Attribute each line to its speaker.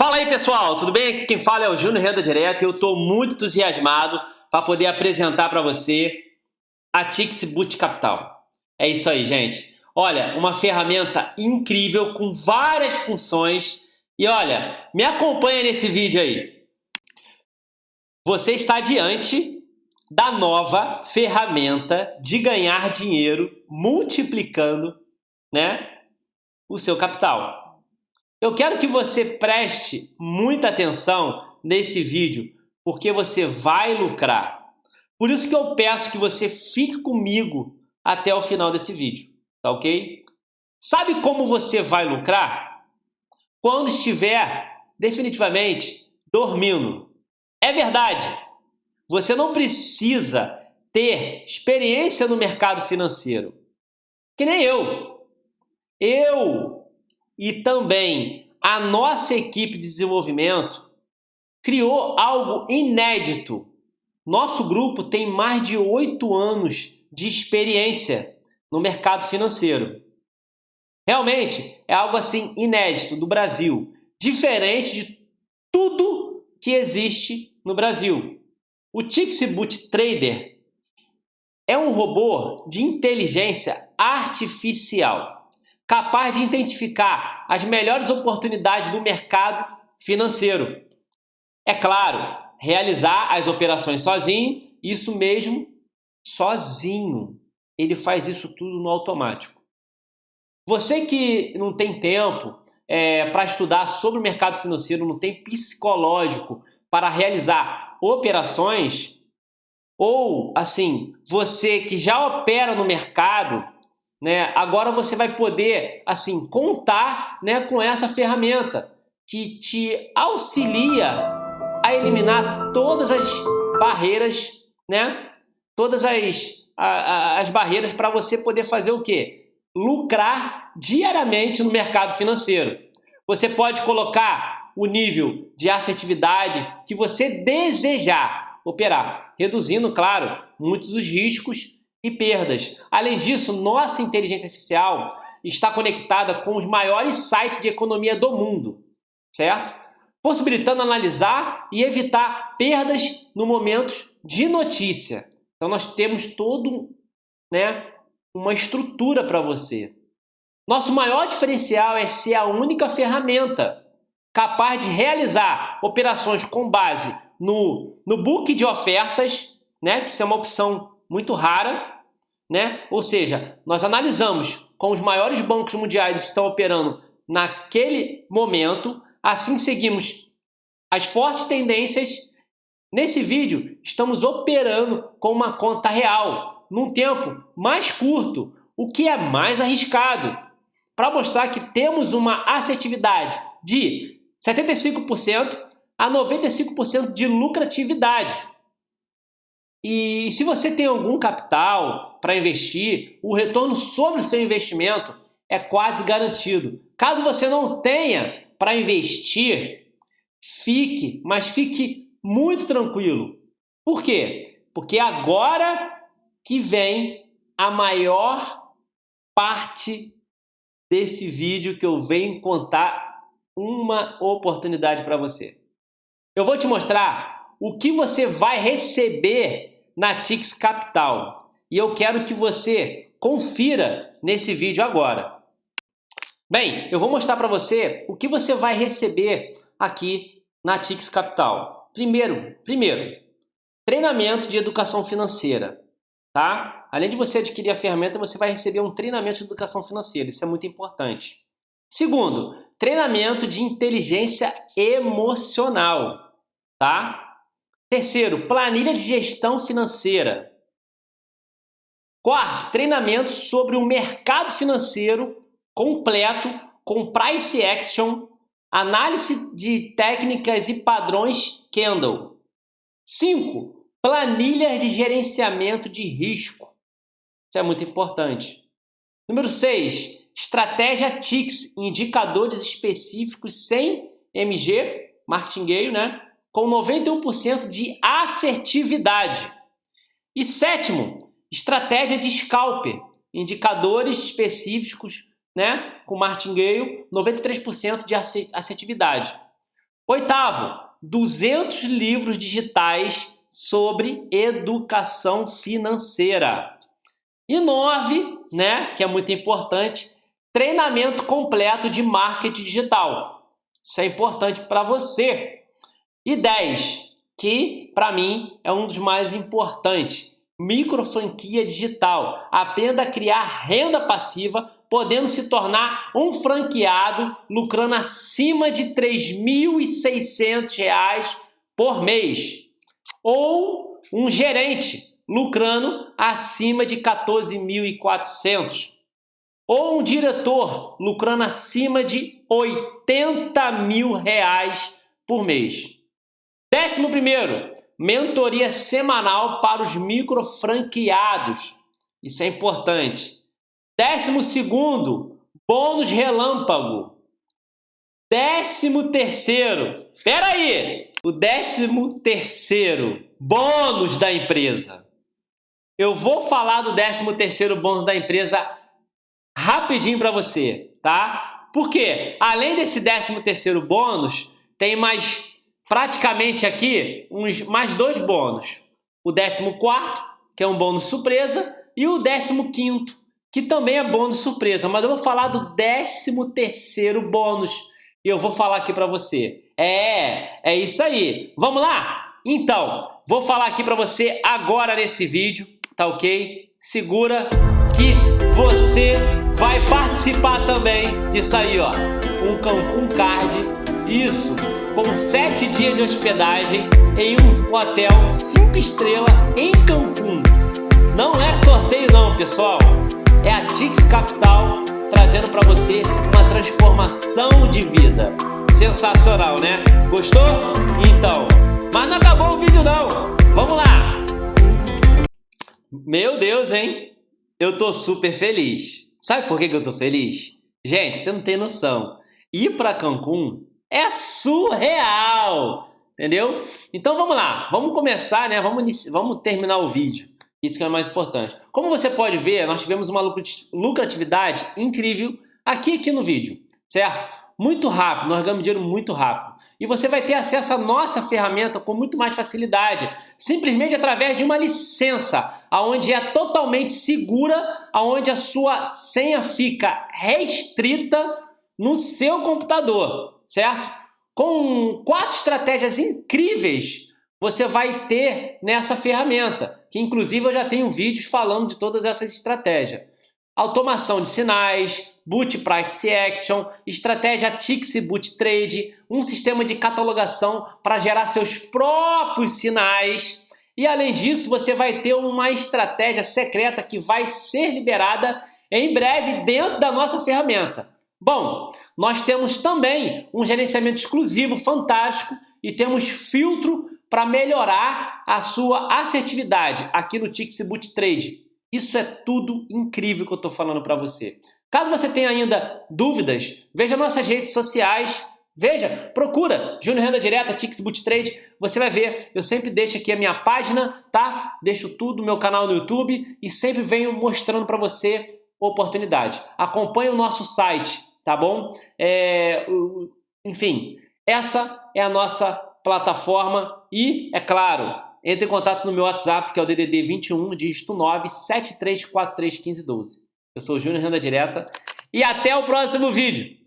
Speaker 1: Fala aí pessoal, tudo bem? Aqui quem fala é o Júnior Renda Direta e eu estou muito entusiasmado para poder apresentar para você a Tix Boot Capital. É isso aí, gente. Olha, uma ferramenta incrível com várias funções e olha, me acompanha nesse vídeo aí. Você está diante da nova ferramenta de ganhar dinheiro multiplicando né, o seu capital. Eu quero que você preste muita atenção nesse vídeo, porque você vai lucrar. Por isso que eu peço que você fique comigo até o final desse vídeo, tá ok? Sabe como você vai lucrar? Quando estiver definitivamente dormindo. É verdade, você não precisa ter experiência no mercado financeiro. Que nem eu. Eu e também a nossa equipe de desenvolvimento criou algo inédito. Nosso grupo tem mais de oito anos de experiência no mercado financeiro. Realmente é algo assim inédito do Brasil, diferente de tudo que existe no Brasil. O Tixboot Trader é um robô de inteligência artificial capaz de identificar as melhores oportunidades do mercado financeiro. É claro, realizar as operações sozinho, isso mesmo, sozinho. Ele faz isso tudo no automático. Você que não tem tempo é, para estudar sobre o mercado financeiro, não tem psicológico para realizar operações, ou assim, você que já opera no mercado, né? Agora você vai poder assim contar né, com essa ferramenta que te auxilia a eliminar todas as barreiras, né? Todas as, as barreiras para você poder fazer o quê? Lucrar diariamente no mercado financeiro. Você pode colocar o nível de assertividade que você desejar operar, reduzindo, claro, muitos dos riscos e perdas. Além disso, nossa inteligência artificial está conectada com os maiores sites de economia do mundo, certo? Possibilitando analisar e evitar perdas no momento de notícia. Então nós temos todo, né, uma estrutura para você. Nosso maior diferencial é ser a única ferramenta capaz de realizar operações com base no, no book de ofertas, né, que isso é uma opção muito rara, né? Ou seja, nós analisamos com os maiores bancos mundiais estão operando naquele momento, assim seguimos as fortes tendências. Nesse vídeo, estamos operando com uma conta real, num tempo mais curto, o que é mais arriscado, para mostrar que temos uma assertividade de 75% a 95% de lucratividade. E se você tem algum capital para investir, o retorno sobre o seu investimento é quase garantido. Caso você não tenha para investir, fique, mas fique muito tranquilo. Por quê? Porque agora que vem a maior parte desse vídeo que eu venho contar uma oportunidade para você. Eu vou te mostrar o que você vai receber na Tix Capital. E eu quero que você confira nesse vídeo agora. Bem, eu vou mostrar para você o que você vai receber aqui na Tix Capital. Primeiro, primeiro, treinamento de educação financeira, tá? Além de você adquirir a ferramenta, você vai receber um treinamento de educação financeira, isso é muito importante. Segundo, treinamento de inteligência emocional, tá? Terceiro, planilha de gestão financeira. Quarto, treinamento sobre o mercado financeiro completo com price action, análise de técnicas e padrões Kendall. Cinco, planilha de gerenciamento de risco. Isso é muito importante. Número 6, estratégia TIX, indicadores específicos sem MG, marketing né? Com 91% de assertividade. E sétimo, estratégia de scalper, indicadores específicos, né, com martingale, 93% de assertividade. Oitavo, 200 livros digitais sobre educação financeira. E nove, né, que é muito importante, treinamento completo de marketing digital. Isso é importante para você. E 10, que para mim é um dos mais importantes, micro franquia digital. Aprenda a criar renda passiva, podendo se tornar um franqueado lucrando acima de R$ 3.600 por mês. Ou um gerente lucrando acima de 14.400. Ou um diretor lucrando acima de 80 mil reais por mês. Décimo primeiro, mentoria semanal para os micro franqueados. Isso é importante. Décimo segundo, bônus relâmpago. Décimo terceiro, espera aí, o décimo terceiro bônus da empresa. Eu vou falar do 13 terceiro bônus da empresa rapidinho para você, tá? Porque além desse 13 terceiro bônus, tem mais praticamente aqui uns mais dois bônus. O 14 quarto, que é um bônus surpresa, e o 15 quinto, que também é bônus surpresa, mas eu vou falar do 13 terceiro bônus. E eu vou falar aqui para você. É, é isso aí. Vamos lá? Então, vou falar aqui para você agora nesse vídeo tá ok? Segura que você vai participar também disso aí, ó. Um Cancun Card, isso, com sete dias de hospedagem em um hotel cinco estrelas em Cancún. Não é sorteio não, pessoal. É a Tix Capital trazendo para você uma transformação de vida. Sensacional, né? Gostou? Então, mas não acabou o vídeo não. Vamos lá. Meu Deus, hein? Eu tô super feliz. Sabe por que, que eu tô feliz? Gente, você não tem noção. Ir para Cancún é surreal, entendeu? Então vamos lá, vamos começar, né? Vamos, vamos terminar o vídeo. Isso que é mais importante. Como você pode ver, nós tivemos uma lucratividade incrível aqui, aqui no vídeo, certo? muito rápido, nós ganhamos dinheiro muito rápido. E você vai ter acesso à nossa ferramenta com muito mais facilidade, simplesmente através de uma licença, aonde é totalmente segura, aonde a sua senha fica restrita no seu computador, certo? Com quatro estratégias incríveis você vai ter nessa ferramenta, que inclusive eu já tenho vídeos falando de todas essas estratégias. Automação de sinais, Boot Price Action, estratégia Tix Boot Trade, um sistema de catalogação para gerar seus próprios sinais. E além disso, você vai ter uma estratégia secreta que vai ser liberada em breve dentro da nossa ferramenta. Bom, nós temos também um gerenciamento exclusivo fantástico e temos filtro para melhorar a sua assertividade aqui no Tix Boot Trade. Isso é tudo incrível que eu estou falando para você. Caso você tenha ainda dúvidas, veja nossas redes sociais, veja, procura Júnior Renda Direta, Tix Boot Trade, você vai ver, eu sempre deixo aqui a minha página, tá? Deixo tudo, meu canal no YouTube e sempre venho mostrando para você oportunidade. Acompanhe o nosso site, tá bom? É, enfim, essa é a nossa plataforma e, é claro, entre em contato no meu WhatsApp, que é o DDD 21, dígito 9 73431512. Eu sou o Júnior Renda Direta e até o próximo vídeo.